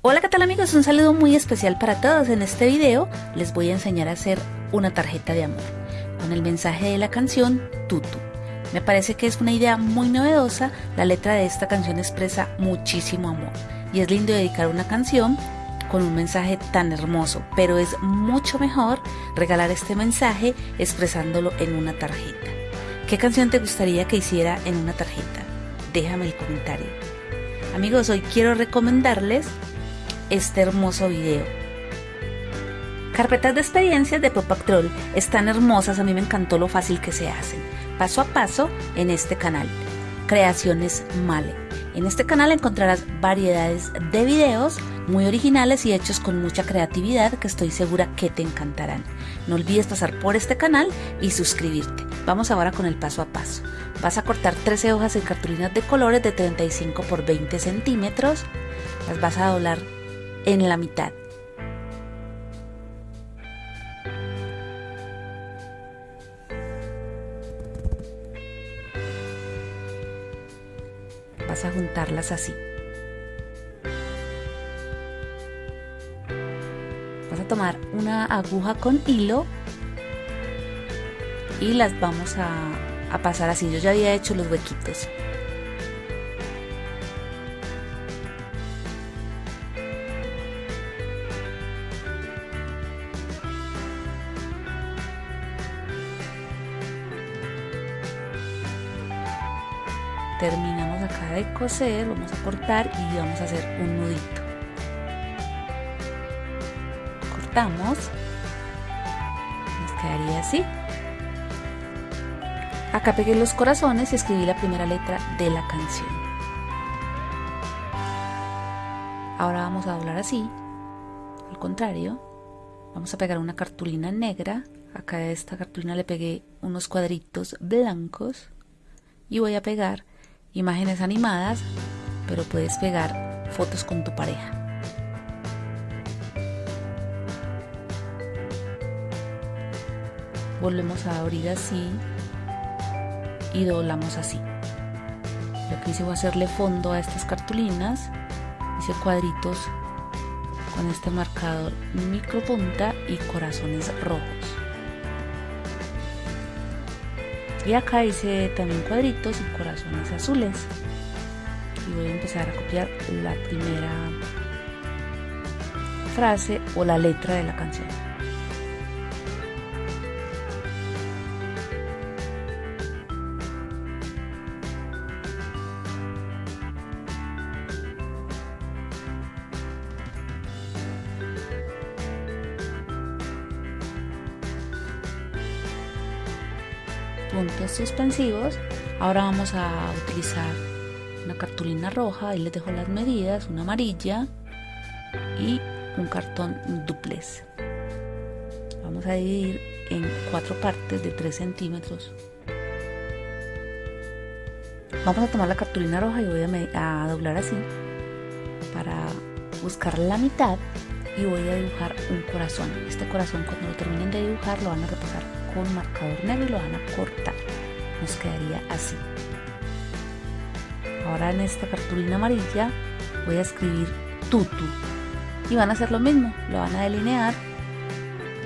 Hola qué tal amigos, un saludo muy especial para todos. En este video les voy a enseñar a hacer una tarjeta de amor con el mensaje de la canción Tutu. Me parece que es una idea muy novedosa, la letra de esta canción expresa muchísimo amor y es lindo dedicar una canción con un mensaje tan hermoso, pero es mucho mejor regalar este mensaje expresándolo en una tarjeta. ¿Qué canción te gustaría que hiciera en una tarjeta? Déjame el comentario. Amigos, hoy quiero recomendarles este hermoso video. Carpetas de experiencias de Pop Troll están hermosas, a mí me encantó lo fácil que se hacen, paso a paso en este canal. Creaciones Male. En este canal encontrarás variedades de videos muy originales y hechos con mucha creatividad que estoy segura que te encantarán. No olvides pasar por este canal y suscribirte. Vamos ahora con el paso a paso. Vas a cortar 13 hojas en cartulinas de colores de 35 por 20 centímetros. Las vas a doblar en la mitad. Vas a juntarlas así. Vas a tomar una aguja con hilo y las vamos a, pasar así. Yo ya había hecho los huequitos. Terminamos acá de coser, vamos a cortar y vamos a hacer un nudito. Cortamos, nos quedaría así. Acá pegué los corazones y escribí la primera letra de la canción. Ahora vamos a doblar así, al contrario, vamos a pegar una cartulina negra. Acá de esta cartulina le pegué unos cuadritos blancos y voy a pegar imágenes animadas, pero puedes pegar fotos con tu pareja. Volvemos a abrir así y doblamos así. Lo que hice fue hacerle fondo a estas cartulinas, hice cuadritos con este marcador micro punta y corazones rojos. Y acá hice también cuadritos y corazones azules. Y voy a empezar a copiar la primera frase o la letra de la canción. Puntos suspensivos. Ahora vamos a utilizar una cartulina roja, y les dejo las medidas, una amarilla y un cartón duplex. Vamos a dividir en cuatro partes de 3 centímetros. Vamos a tomar la cartulina roja y voy a, a doblar así para buscar la mitad y voy a dibujar un corazón. Este corazón cuando lo terminen de dibujar lo van a repasar con marcador negro y lo van a cortar. Nos quedaría así. Ahora en esta cartulina amarilla voy a escribir tutu y van a hacer lo mismo, lo van a delinear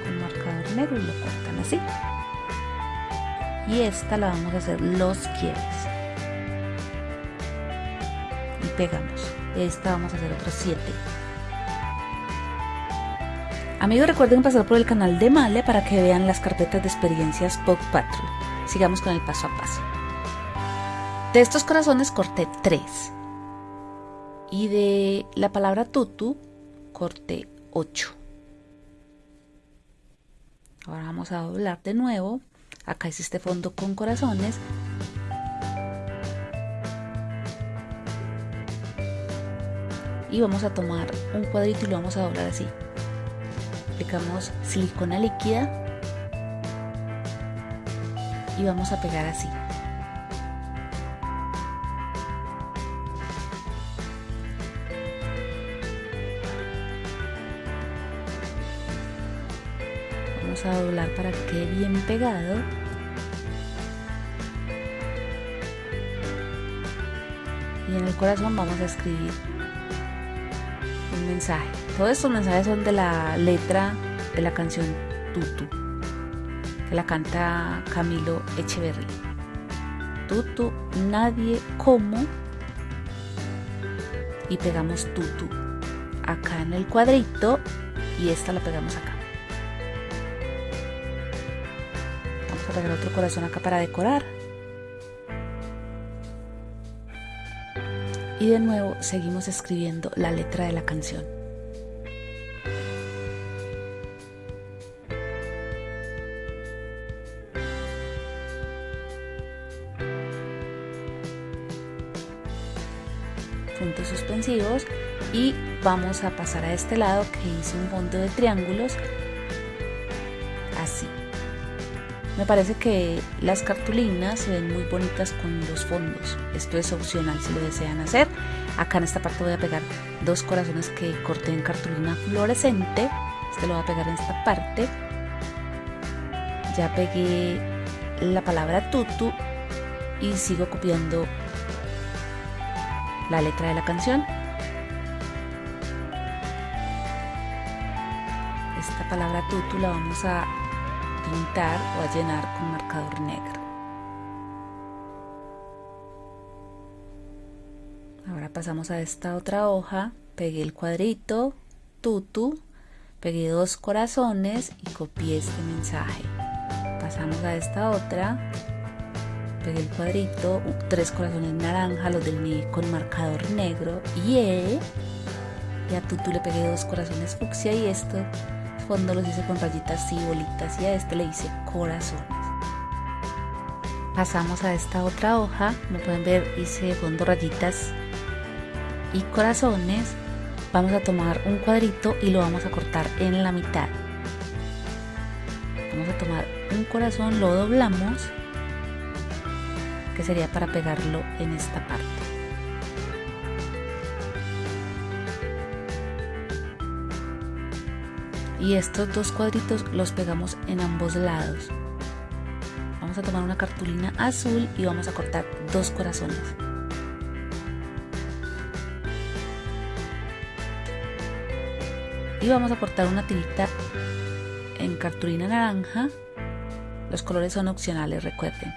con marcador negro y lo cortan así. Y esta la vamos a hacer los quieres. Y pegamos. Esta vamos a hacer otros 7. Amigos recuerden pasar por el canal de Male para que vean las carpetas de experiencias Pop Patrol. Sigamos con el paso a paso. De estos corazones corté 3. Y de la palabra tutu corté 8. Ahora vamos a doblar de nuevo. Acá es este fondo con corazones. Y vamos a tomar un cuadrito y lo vamos a doblar así aplicamos silicona líquida y vamos a pegar así. Vamos a doblar para que quede bien pegado. Y en el corazón vamos a escribir un mensaje. Todos estos mensajes son de la letra de la canción Tutu, que la canta Camilo Echeverry. Tutu, nadie como y pegamos tutu acá en el cuadrito y esta la pegamos acá. Vamos a pegar otro corazón acá para decorar. Y de nuevo seguimos escribiendo la letra de la canción. puntos suspensivos y vamos a pasar a este lado que hice un fondo de triángulos me parece que las cartulinas se ven muy bonitas con los fondos. Esto es opcional si lo desean hacer. Acá en esta parte voy a pegar dos corazones que corté en cartulina fluorescente. Este lo voy a pegar en esta parte. Ya pegué la palabra tutu y sigo copiando la letra de la canción. Esta palabra tutu la vamos a pintar o a llenar con marcador negro. Ahora pasamos a esta otra hoja, pegué el cuadrito, tutu, pegué dos corazones y copié este mensaje. Pasamos a esta otra, pegué el cuadrito, tres corazones naranja, los del mi con marcador negro, y y a Tutu le pegué dos corazones fucsia y esto fondo los hice con rayitas y bolitas y a este le hice corazones. Pasamos a esta otra hoja, como pueden ver hice fondo rayitas y corazones. Vamos a tomar un cuadrito y lo vamos a cortar en la mitad. Vamos a tomar un corazón, lo doblamos que sería para pegarlo en esta parte. Y estos dos cuadritos los pegamos en ambos lados. Vamos a tomar una cartulina azul y vamos a cortar dos corazones. Y vamos a cortar una tirita en cartulina naranja. Los colores son opcionales, recuerden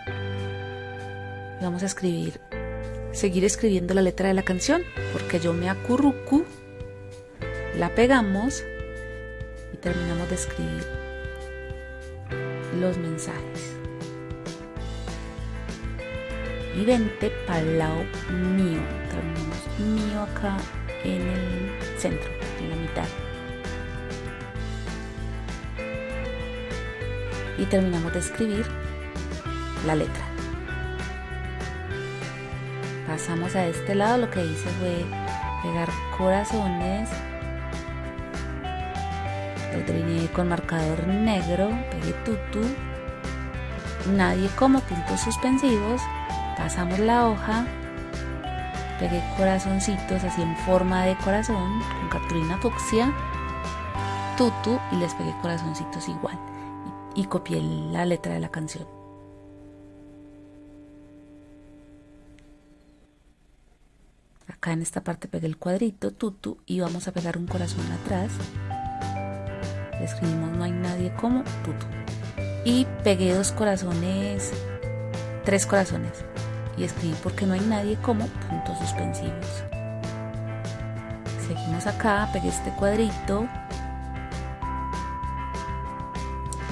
vamos a escribir, seguir escribiendo la letra de la canción, porque yo me acurrucu, la pegamos y terminamos de escribir los mensajes. Y vente para el lado mío, terminamos mío acá en el centro, en la mitad. Y terminamos de escribir la letra pasamos a este lado lo que hice fue pegar corazones lo delineé con marcador negro pegué tutu nadie como puntos suspensivos. Pasamos la hoja. Pegué corazoncitos así en forma de corazón con cartulina fucsia tutu y les pegué corazoncitos igual. Y copié la letra de la canción. Acá en esta parte pegué el cuadrito tutu y vamos a pegar un corazón atrás escribimos no hay nadie como tutu y pegué dos corazones tres corazones y escribí porque no hay nadie como puntos suspensivos seguimos acá pegué este cuadrito.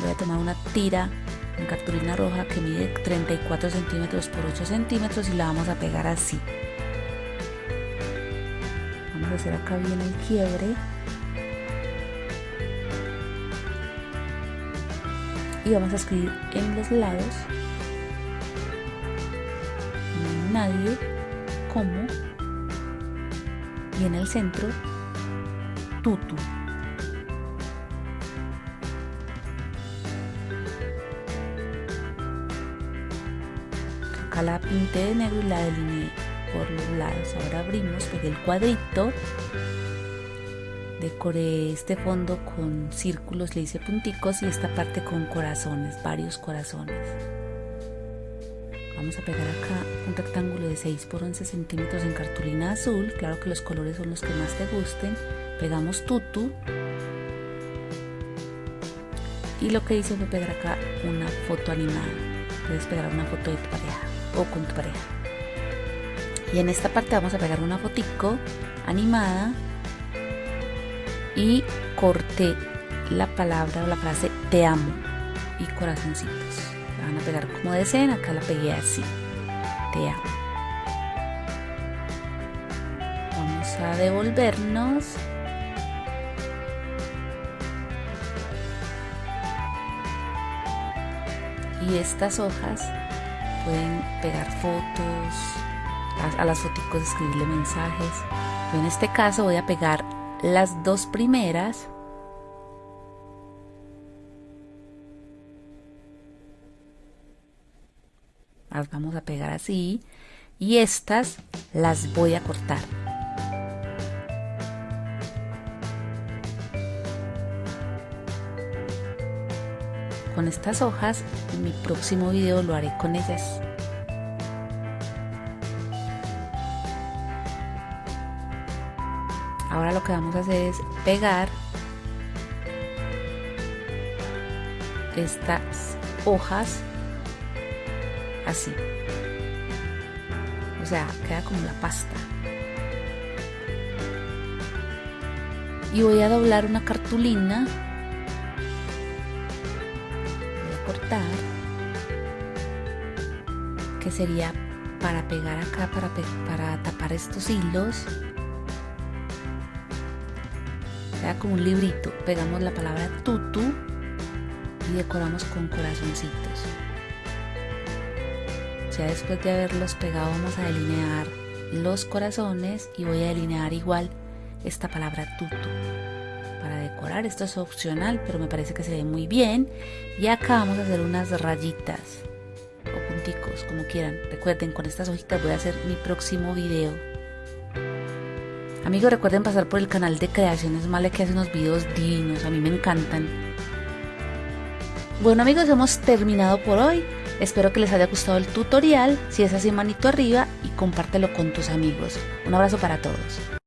Voy a tomar una tira en cartulina roja que mide 34 centímetros por 8 centímetros y la vamos a pegar así. Hacer acá bien el quiebre y vamos a escribir en los lados. Nadie como y en el centro tutu. Acá la pinté de negro y la delineé por los lados. Ahora abrimos, pegué el cuadrito, decoré este fondo con círculos, le hice punticos y esta parte con corazones, varios corazones. Vamos a pegar acá un rectángulo de 6 por 11 centímetros en cartulina azul, claro que los colores son los que más te gusten. pegamos tutu. Y lo que hice fue pegar acá una foto animada. Puedes pegar una foto de tu pareja o con tu pareja. Y en esta parte vamos a pegar una fotico animada y corté la palabra o la frase te amo y corazoncitos. La van a pegar como deseen acá la pegué así. Te amo. Vamos a devolvernos. Y estas hojas pueden pegar fotos, a, las fotos escribirle mensajes. Yo en este caso voy a pegar las dos primeras. Las vamos a pegar así. Y estas las voy a cortar. Con estas hojas en mi próximo video lo haré con ellas ahora lo que vamos a hacer es pegar estas hojas así. O sea queda como la pasta. Y voy a doblar una cartulina. Que sería para pegar acá para, para tapar estos hilos sea como un librito pegamos la palabra tutu y decoramos con corazoncitos ya después de haberlos pegado vamos a delinear los corazones y voy a delinear igual esta palabra tutu para decorar. Esto es opcional, pero me parece que se ve muy bien. Y acá vamos a hacer unas rayitas o punticos, como quieran. Recuerden, con estas hojitas voy a hacer mi próximo video. Amigos, recuerden pasar por el canal de Creaciones Male que hace unos videos divinos, a mí me encantan. Bueno amigos, hemos terminado por hoy. Espero que les haya gustado el tutorial. Si es así, manito arriba y compártelo con tus amigos. Un abrazo para todos.